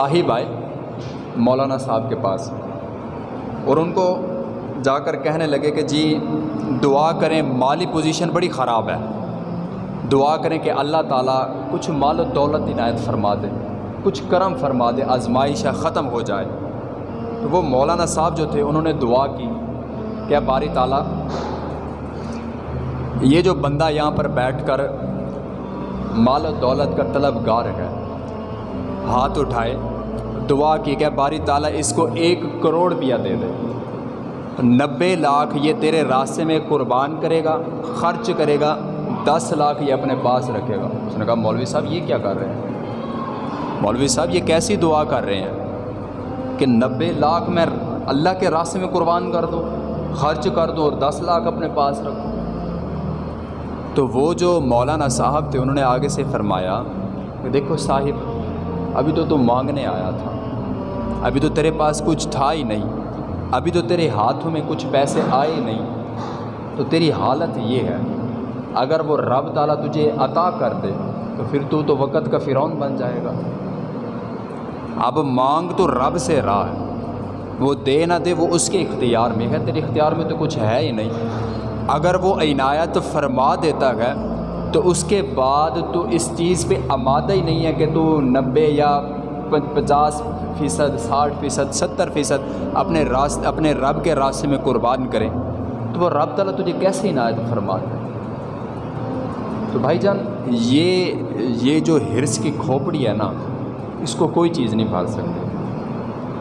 صاحب آئے مولانا صاحب کے پاس۔ اور ان کو جا کر کہنے لگے کہ جی دعا کریں، مالی پوزیشن بڑی خراب ہے۔ دعا کریں کہ اللہ تعالیٰ کچھ مال و دولت عنایت فرما دے، کچھ کرم فرما دے، آزمائش ختم ہو جائے۔ تو وہ مولانا صاحب جو تھے، انہوں نے دعا کی کہ باری تعالیٰ، یہ جو بندہ یہاں پر بیٹھ کر مال و دولت کا طلب گار ہے ہاتھ اٹھائے، دعا کی کہ باری تعالیٰ اس کو ایک کروڑ روپیہ دے دے۔ نبے لاکھ یہ تیرے راستے میں قربان کرے گا، خرچ کرے گا، دس لاکھ یہ اپنے پاس رکھے گا۔ اس نے کہا، مولوی صاحب یہ کیا کر رہے ہیں؟ مولوی صاحب یہ کیسی دعا کر رہے ہیں کہ نبے لاکھ میں اللہ کے راستے میں قربان کر دو، خرچ کر دو اور دس لاکھ اپنے پاس رکھو۔ تو وہ جو مولانا صاحب تھے، انہوں نے آگے سے فرمایا، کہ دیکھو صاحب ابھی تو تم مانگنے آیا تھا۔ ابھی تو تیرے پاس کچھ تھا ہی نہیں۔ ابھی تو تیرے ہاتھوں میں کچھ پیسے آئے نہیں۔ تو تیری حالت یہ ہے، اگر وہ رب تعالیٰ تجھے عطا کر دے، تو پھر تو تو وقت کا فرعون بن جائے گا۔ اب مانگ تو رب سے راہ ہے۔ وہ دے نہ دے، وہ اس کے اختیار میں ہے۔ تیرے اختیار میں تو کچھ ہے ہی نہیں۔ اگر وہ عنایت فرما دیتا ہے تو اس کے بعد تو اس چیز پہ آمادہ ہی نہیں ہے کہ تو نبے یا پچاس فیصد، ساٹھ فیصد، ستر فیصد اپنے راست اپنے رب کے راستے میں قربان کریں۔ تو وہ رب تعالیٰ تجھے کیسے عنایت فرماتا ہے تو بھائی جان، یہ یہ جو ہرس کی کھوپڑی ہے نا، اس کو کوئی چیز نہیں بھال سکتی۔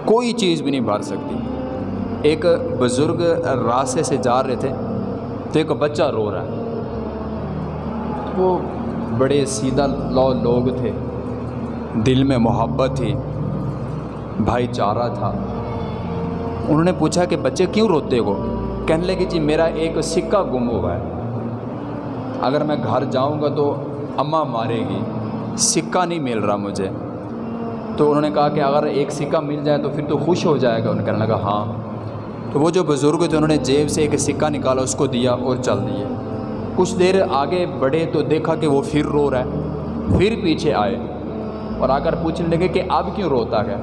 کوئی چیز بھی نہیں بھال سکتی۔ ایک بزرگ راستے سے جا رہے تھے تو ایک بچہ رو رہا ہے۔ وہ بڑے سیدھا لو لوگ تھے۔ دل میں محبت تھی۔ بھائی چارہ تھا۔ انہوں نے پوچھا کہ بچے کیوں روتے ہو؟ کہنے لگے جی میرا ایک سکہ گم ہوا ہے۔ اگر میں گھر جاؤں گا تو اماں مارے گی۔ سکہ نہیں مل رہا مجھے۔ تو انہوں نے کہا کہ اگر ایک سکہ مل جائے تو پھر تو خوش ہو جائے گا۔ انہوں نے کہنے لگا ہاں۔ تو وہ جو بزرگ تھے، انہوں نے جیب سے ایک سکہ نکالا، اس کو دیا اور چل دیے۔ کچھ دیر آگے بڑھے تو دیکھا کہ وہ پھر رو رہا ہے، پھر پیچھے آئے۔ اور آ کر پوچھنے لگے کہ اب کیوں روتا ہے؟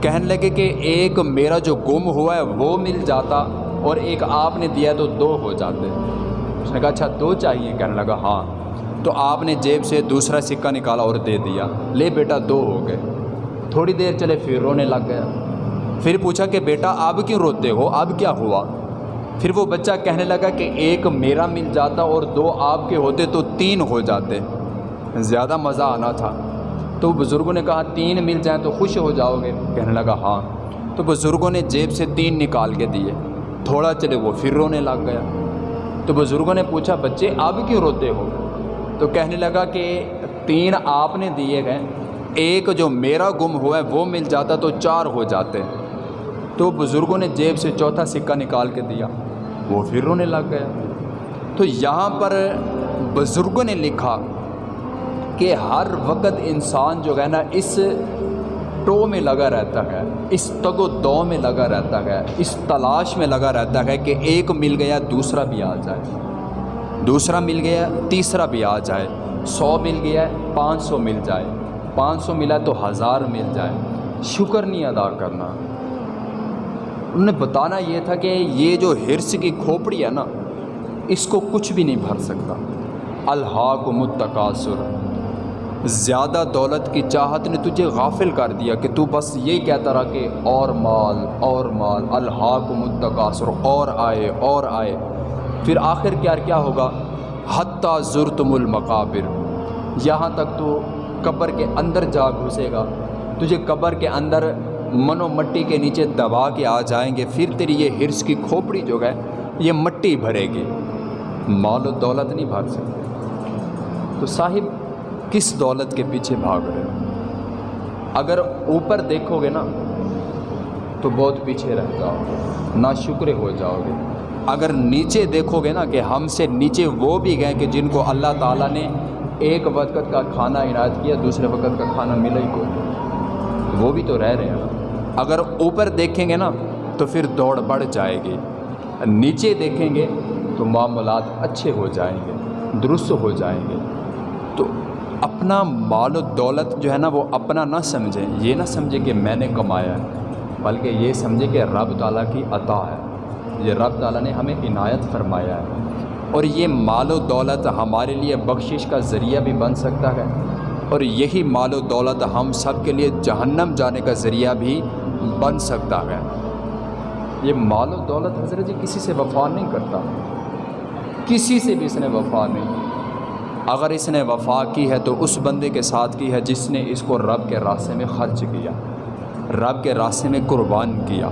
کہنے لگے کہ ایک میرا جو گم ہوا ہے وہ مل جاتا اور ایک آپ نے دیا تو دو ہو جاتے۔ اس نے کہا اچھا دو چاہیے۔ کہنے لگا ہاں۔ تو آپ نے جیب سے دوسرا سکہ نکالا اور دے دیا۔ لے بیٹا، دو ہو گئے۔ تھوڑی دیر چلے پھر رونے لگ گیا۔ پھر پوچھا کہ بیٹا، اب کیوں روتے ہو؟ اب کیا ہوا؟ پھر وہ بچہ کہنے لگا کہ ایک میرا مل جاتا اور دو آپ کے ہوتے تو تین ہو جاتے۔ زیادہ مزہ آنا تھا۔ تو بزرگوں نے کہا، تین مل جائیں تو خوش ہو جاؤ گے۔ کہنے لگا ہاں۔ تو بزرگوں نے جیب سے تین نکال کے دیے۔ تھوڑا چلے وہ پھر رونے لگ گیا۔ تو بزرگوں نے پوچھا، بچے، اب کیوں روتے ہو؟ تو کہنے لگا کہ تین آپ نے دیے گئے ایک جو میرا گم ہوا ہے، وہ مل جاتا تو چار ہو جاتے۔ تو بزرگوں نے جیب سے چوتھا سکہ نکال کے دیا۔ وہ پھر رونے لگ گیا تو یہاں پر بزرگوں نے لکھا کہ ہر وقت انسان جو ہے نا، اس ٹو میں لگا رہتا ہے، اس تگ و دو میں لگا رہتا ہے، اس تلاش میں لگا رہتا ہے کہ ایک مل گیا، دوسرا بھی آ جائے۔ دوسرا مل گیا، تیسرا بھی آ جائے۔ سو مل گیا، پانچ سو مل جائے۔ پانچ سو ملا تو ہزار مل جائے۔ شکر نہیں ادا کرنا۔ انہوں نے بتانا یہ تھا کہ یہ جو ہرس کی کھوپڑی ہے نا، اس کو کچھ بھی نہیں بھر سکتا۔ الحاق متقاصر زیادہ دولت کی چاہت نے تجھے غافل کر دیا کہ تو بس یہی کہتا رہا کہ اور مال اور مال۔ الحاق متقاصر اور آئے اور آئے۔ پھر آخر کیا کیا ہوگا؟ حتیٰ ضرتم المقابر۔ یہاں تک تو قبر کے اندر جا گھسے گا۔ تجھے قبر کے اندر من و مٹی کے نیچے دبا کے آ جائیں گے، پھر تیری یہ ہرس کی کھوپڑی جو ہے، یہ مٹی بھرے گی۔ مال و دولت نہیں بھاگ سکتے تو صاحب، کس دولت کے پیچھے بھاگ رہے ہو؟ اگر اوپر دیکھو گے نا، تو بہت پیچھے رہ جاؤ گے نا شکر ہو جاؤ گے۔ اگر نیچے دیکھو گے نا کہ ہم سے نیچے وہ بھی گئے کہ جن کو اللہ تعالیٰ نے ایک وقت کا کھانا عنایت کیا، دوسرے وقت کا کھانا ملا ہی کوئی۔ وہ بھی تو رہ رہے ہیں اگر اوپر دیکھیں گے نا، تو پھر دوڑ بڑھ جائے گی۔ نیچے دیکھیں گے، تو معاملات اچھے ہو جائیں گے، درست ہو جائیں گے۔ تو اپنا مال و دولت جو ہے نا، وہ اپنا نہ سمجھیں۔ یہ نہ سمجھیں کہ میں نے کمایا ہے، بلکہ یہ سمجھیں کہ رب تعالیٰ کی عطا ہے۔ یہ رب تعالیٰ نے ہمیں عنایت فرمایا ہے۔ اور یہ مال و دولت ہمارے لیے بخشش کا ذریعہ بھی بن سکتا ہے۔ اور یہی مال و دولت ہم سب کے لیے جہنم جانے کا ذریعہ بھی بن سکتا ہے۔ یہ مال و دولت حضرت جی کسی سے وفا نہیں کرتا۔ کسی سے بھی اس نے وفا نہیں۔ اگر اس نے وفا کی ہے تو اس بندے کے ساتھ کی ہے جس نے اس کو رب کے راستے میں خرچ کیا۔ رب کے راستے میں قربان کیا۔